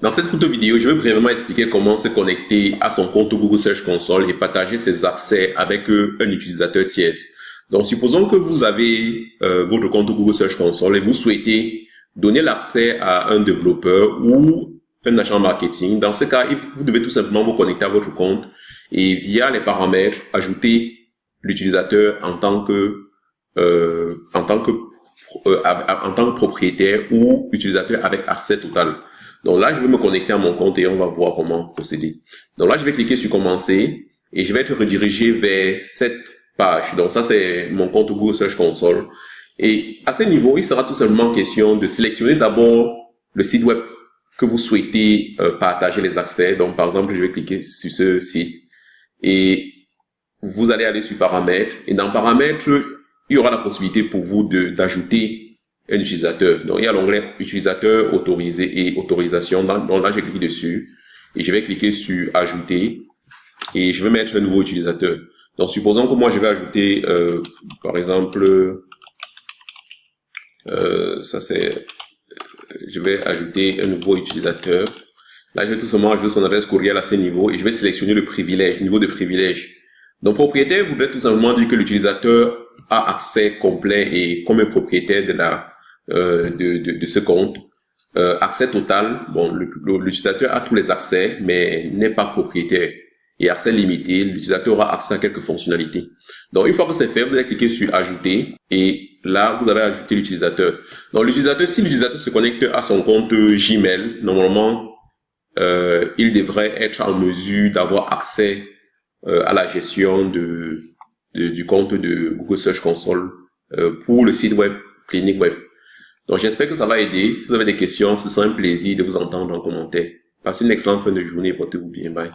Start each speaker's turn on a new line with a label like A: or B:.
A: Dans cette courte vidéo, je vais brièvement expliquer comment se connecter à son compte Google Search Console et partager ses accès avec euh, un utilisateur tierce. Donc, supposons que vous avez euh, votre compte Google Search Console et vous souhaitez donner l'accès à un développeur ou un agent marketing. Dans ce cas, vous devez tout simplement vous connecter à votre compte et via les paramètres, ajouter l'utilisateur en tant que euh, en tant que en tant que propriétaire ou utilisateur avec accès total. Donc là, je vais me connecter à mon compte et on va voir comment procéder. Donc là, je vais cliquer sur commencer et je vais être redirigé vers cette page. Donc ça, c'est mon compte Google Search Console. Et à ce niveau, il sera tout simplement question de sélectionner d'abord le site web que vous souhaitez euh, partager les accès. Donc par exemple, je vais cliquer sur ce site et vous allez aller sur paramètres et dans paramètres, il y aura la possibilité pour vous d'ajouter un utilisateur. Donc, il y a l'onglet utilisateur autorisé et autorisation. Donc là, j'ai cliqué dessus et je vais cliquer sur ajouter et je vais mettre un nouveau utilisateur. Donc, supposons que moi, je vais ajouter, euh, par exemple, euh, ça c'est, je vais ajouter un nouveau utilisateur. Là, je vais tout simplement ajouter son adresse courriel à ce niveau et je vais sélectionner le privilège, niveau de privilège. Donc, propriétaire voudrait tout simplement dire que l'utilisateur a accès complet et comme un propriétaire de la euh, de, de, de, ce compte. Euh, accès total, bon, l'utilisateur a tous les accès, mais n'est pas propriétaire. Et accès limité, l'utilisateur aura accès à quelques fonctionnalités. Donc, une fois que c'est fait, vous allez cliquer sur Ajouter et là, vous allez ajouter l'utilisateur. Donc, l'utilisateur, si l'utilisateur se connecte à son compte Gmail, normalement, euh, il devrait être en mesure d'avoir accès euh, à la gestion de, du compte de Google Search Console euh, pour le site web Clinique Web. Donc j'espère que ça va aider. Si vous avez des questions, ce sera un plaisir de vous entendre en commentaire. Passez une excellente fin de journée. Portez-vous bien. Bye.